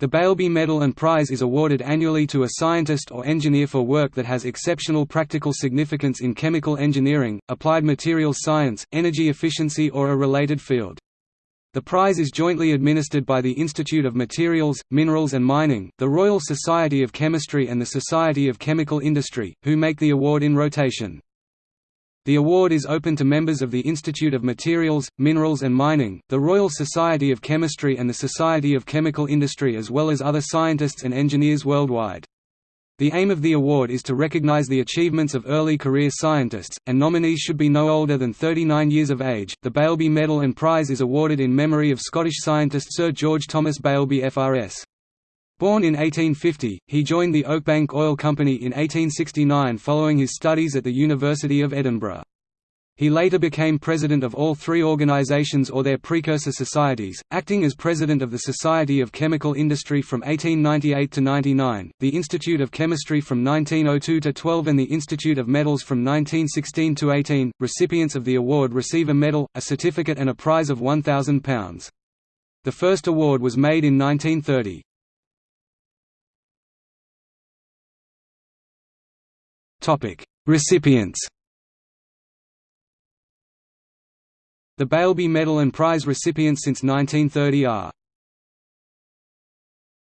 The Beilby Medal and Prize is awarded annually to a scientist or engineer for work that has exceptional practical significance in chemical engineering, applied materials science, energy efficiency or a related field. The prize is jointly administered by the Institute of Materials, Minerals and Mining, the Royal Society of Chemistry and the Society of Chemical Industry, who make the award in rotation. The award is open to members of the Institute of Materials, Minerals and Mining, the Royal Society of Chemistry and the Society of Chemical Industry as well as other scientists and engineers worldwide. The aim of the award is to recognize the achievements of early career scientists, and nominees should be no older than 39 years of age. The Beilby Medal and Prize is awarded in memory of Scottish scientist Sir George Thomas Beilby FRS. Born in 1850, he joined the Oakbank Oil Company in 1869 following his studies at the University of Edinburgh. He later became president of all three organizations or their precursor societies, acting as president of the Society of Chemical Industry from 1898 to 99, the Institute of Chemistry from 1902 to 12 and the Institute of Metals from 1916 to 18. Recipients of the award receive a medal, a certificate and a prize of £1,000. The first award was made in 1930. Topic: Recipients. The Beilby Medal and Prize recipients since 1930 are